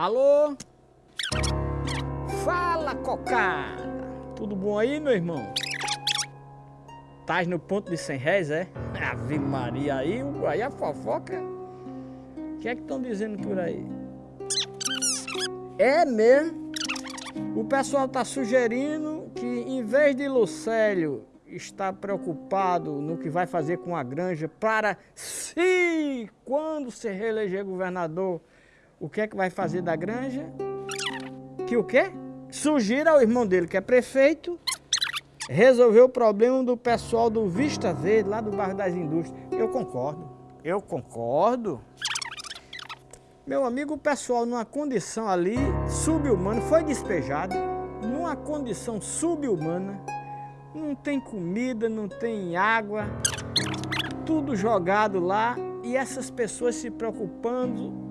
Alô? Fala, cocada! Tudo bom aí, meu irmão? Tás no ponto de 100 réis, é? Ave Maria, aí, aí a fofoca. O que é que estão dizendo por aí? É mesmo? O pessoal tá sugerindo que em vez de Lucélio estar preocupado no que vai fazer com a granja para se quando se reeleger governador o que é que vai fazer da granja? Que o quê? Sugira ao irmão dele, que é prefeito, resolver o problema do pessoal do Vista Verde, lá do bairro das Indústrias. Eu concordo, eu concordo. Meu amigo, o pessoal numa condição ali subhumana, foi despejado, numa condição subhumana, não tem comida, não tem água, tudo jogado lá e essas pessoas se preocupando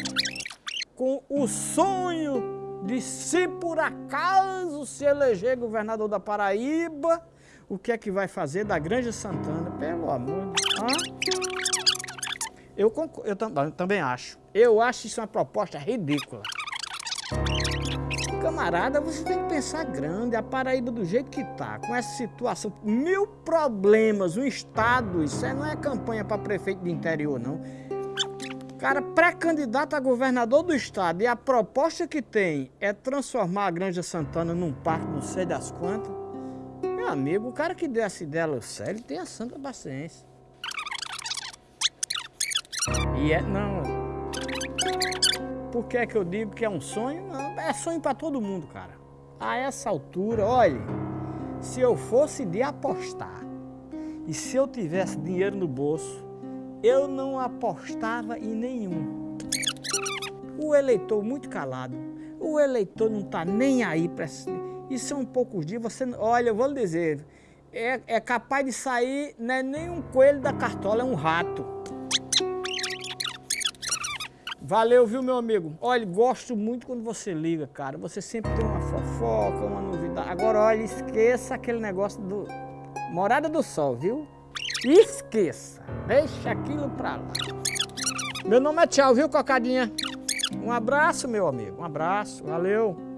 com o sonho de se por acaso se eleger governador da Paraíba, o que é que vai fazer da Grande Santana? Pelo amor de Deus. Eu, eu também acho. Eu acho isso uma proposta ridícula. Camarada, você tem que pensar grande. A Paraíba do jeito que tá, com essa situação, mil problemas, um estado, isso não é campanha para prefeito de interior, não cara pré-candidato a governador do estado e a proposta que tem é transformar a Granja Santana num parque, não sei das quantas. Meu amigo, o cara que deu essa ideia sério tem a santa paciência. E é, não. Por que é que eu digo que é um sonho? Não, é sonho para todo mundo, cara. A essa altura, olha, se eu fosse de apostar e se eu tivesse dinheiro no bolso, eu não apostava em nenhum. O eleitor muito calado, o eleitor não está nem aí para e são poucos dias, você, olha, eu vou lhe dizer, é, é capaz de sair, não é nem um coelho da cartola, é um rato. Valeu, viu, meu amigo? Olha, gosto muito quando você liga, cara. Você sempre tem uma fofoca, uma novidade. Agora, olha, esqueça aquele negócio do Morada do Sol, viu? Esqueça, deixa aquilo pra lá. Meu nome é Tchau, viu, Cocadinha? Um abraço, meu amigo, um abraço, valeu.